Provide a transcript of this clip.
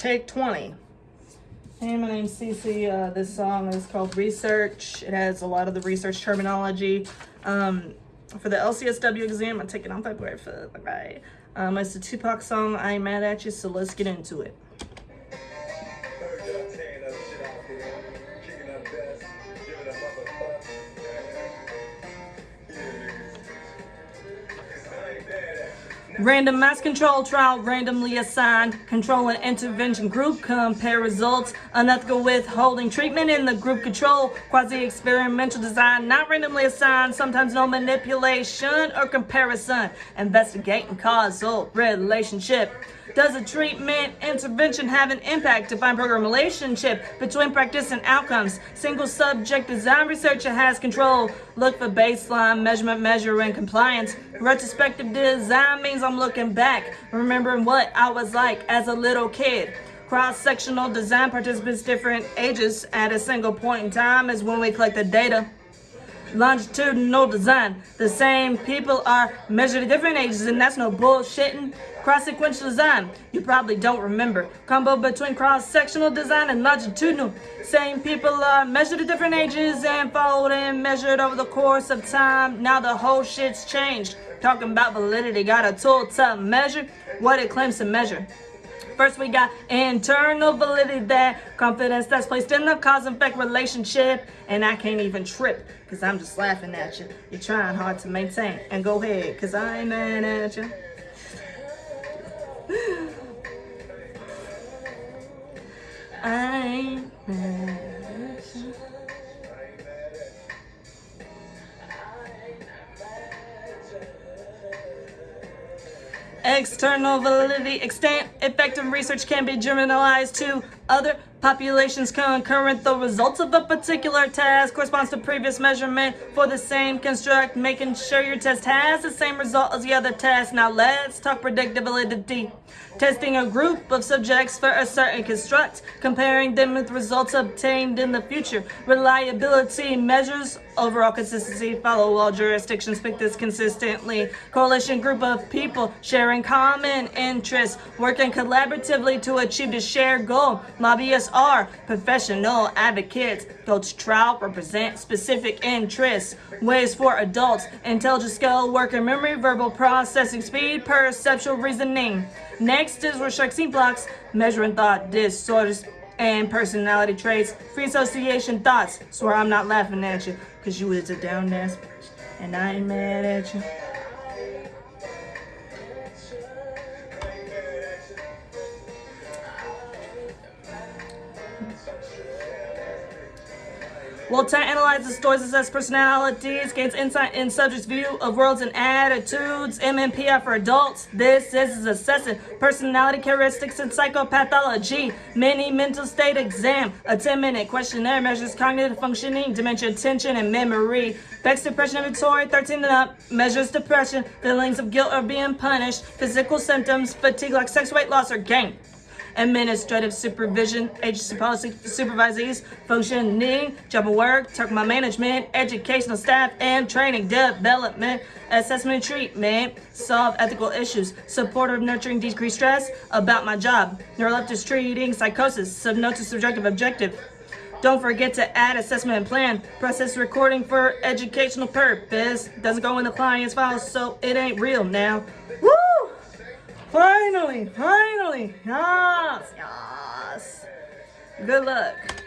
Take 20. Hey, my name's Cece. Uh, this song is called Research. It has a lot of the research terminology. Um, for the LCSW exam, I'm taking on February 5th. Right. Um, it's a Tupac song. I'm mad at you, so let's get into it. Randomized control trial randomly assigned. Control and intervention group compare results. Unethical withholding treatment in the group control. Quasi-experimental design not randomly assigned. Sometimes no manipulation or comparison. Investigating causal relationship. Does a treatment intervention have an impact? Define program relationship between practice and outcomes. Single subject design researcher has control. Look for baseline measurement, measure, and compliance. Retrospective design means I'm looking back, remembering what I was like as a little kid. Cross-sectional design participants different ages at a single point in time is when we collect the data longitudinal design. The same people are measured at different ages, and that's no bullshitting. Cross-sequential design, you probably don't remember. Combo between cross-sectional design and longitudinal. Same people are measured at different ages and followed and measured over the course of time. Now the whole shit's changed. Talking about validity, got a tool to measure what it claims to measure. First, we got internal validity that confidence that's placed in the cause and effect relationship. And I can't even trip because I'm just laughing at you. You're trying hard to maintain. And go ahead because I ain't mad at you. I ain't mad External validity, extent, effective research can be generalized to other populations concurrent. The results of a particular task corresponds to previous measurement for the same construct, making sure your test has the same result as the other test. Now let's talk predictability. Testing a group of subjects for a certain construct, comparing them with results obtained in the future. Reliability measures overall consistency, follow all jurisdictions, pick this consistently. Coalition group of people sharing common interests, working collaboratively to achieve the shared goal. Lobbyists are professional advocates. To trial, represent specific interests. WAIS for adults, intelligence skill, working memory, verbal processing speed, perceptual reasoning. Next is Rorschach inkblots, measuring thought disorders and personality traits, free association thoughts. Swear I'm not laughing at you, because you is a down ass bitch, and I ain't mad at you. Voltaire analyzes stories, assess personalities, gains insight in subjects' view of worlds and attitudes. MMPI for adults. This is assessing personality characteristics and psychopathology. Mini mental state exam. A 10-minute questionnaire measures cognitive functioning, dementia, attention, and memory. Beck's depression inventory, 13 and up, measures depression, feelings of guilt or being punished, physical symptoms, fatigue like sex, weight loss, or gain administrative supervision, agency policy supervisees, functioning, job and work, talk about management, educational staff, and training development, assessment treatment, solve ethical issues, supportive nurturing decrease stress, about my job, neuroleptic treating psychosis, SOAP notes subjective objective. Don't forget to add assessment and plan. Process recording for educational purpose. Doesn't go in the client's file, so it ain't real now. Woo! Finally, finally, yes, yes. Good luck.